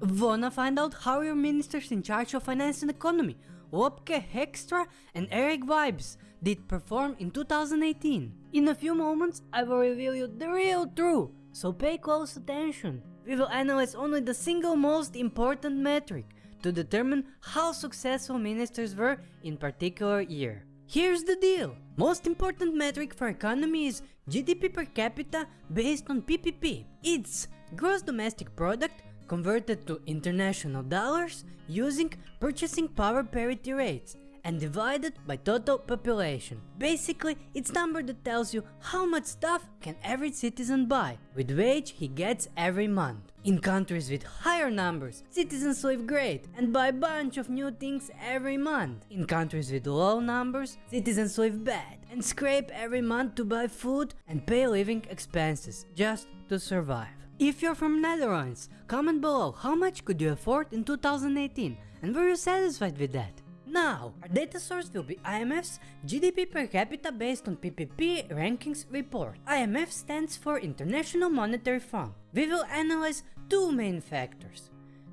Wanna find out how your ministers in charge of finance and economy, Wopke Hoekstra and Eric Wiebes, did perform in 2018? In a few moments, I will reveal you the real truth, so pay close attention. We will analyze only the single most important metric to determine how successful ministers were in particular year. Here's the deal. Most important metric for economy is GDP per capita based on PPP. It's gross domestic product converted to international dollars using purchasing power parity rates and divided by total population. Basically, it's number that tells you how much stuff can every citizen buy with wage he gets every month. In countries with higher numbers, citizens live great and buy a bunch of new things every month. In countries with low numbers, citizens live bad and scrape every month to buy food and pay living expenses just to survive. If you're from Netherlands, comment below how much could you afford in 2018 and were you satisfied with that? Now, our data source will be IMF's GDP per capita based on PPP rankings report. IMF stands for International Monetary Fund. We will analyze two main factors.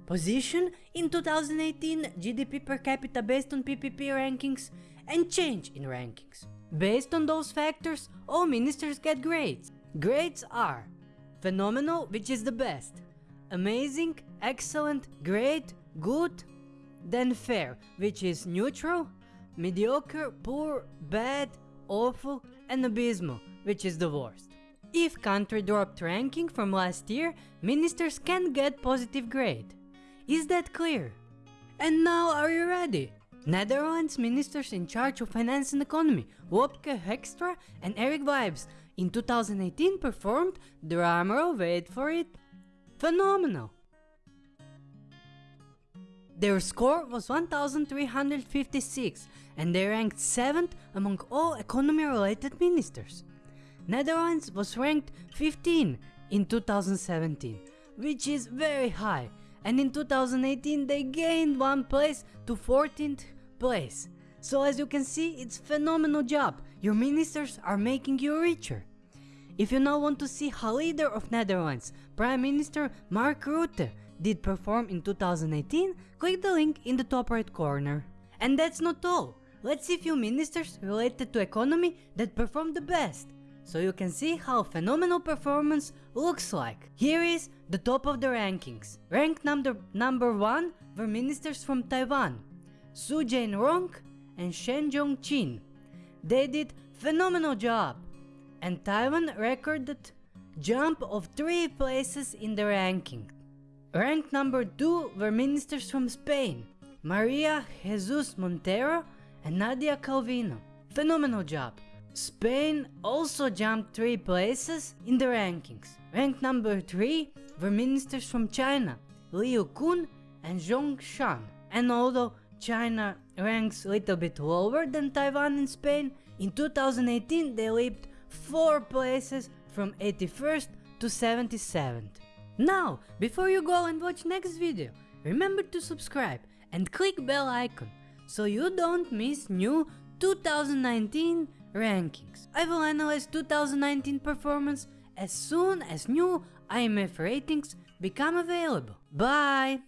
Position in 2018 GDP per capita based on PPP rankings and change in rankings. Based on those factors, all ministers get grades. Grades are phenomenal, which is the best, amazing, excellent, great, good, then fair, which is neutral, mediocre, poor, bad, awful, and abysmal, which is the worst. If country dropped ranking from last year, ministers can get positive grade. Is that clear? And now are you ready? Netherlands ministers in charge of finance and economy, Wopke Hoekstra and Eric Wiebes, in 2018 performed, drumroll wait for it, phenomenal. Their score was 1356 and they ranked 7th among all economy related ministers. Netherlands was ranked 15 in 2017, which is very high and in 2018 they gained one place to 14th place. So as you can see, it's phenomenal job. Your ministers are making you richer. If you now want to see how leader of Netherlands, Prime Minister Mark Rutte, did perform in 2018, click the link in the top right corner. And that's not all. Let's see few ministers related to economy that performed the best. So you can see how phenomenal performance looks like. Here is the top of the rankings. Ranked number, number 1 were ministers from Taiwan, Su Jain-rong and Shen Jong-chin. They did phenomenal job and Taiwan recorded jump of 3 places in the ranking. Ranked number 2 were ministers from Spain, Maria Jesus Montero and Nadia Calvino. Phenomenal job. Spain also jumped 3 places in the rankings. Ranked number 3 were ministers from China, Liu Kun and Zhong Shan. And although China ranks a little bit lower than Taiwan and Spain, in 2018 they leaped 4 places from 81st to 77th. Now, before you go and watch next video, remember to subscribe and click bell icon so you don't miss new 2019 rankings. I will analyze 2019 performance as soon as new IMF ratings become available. Bye!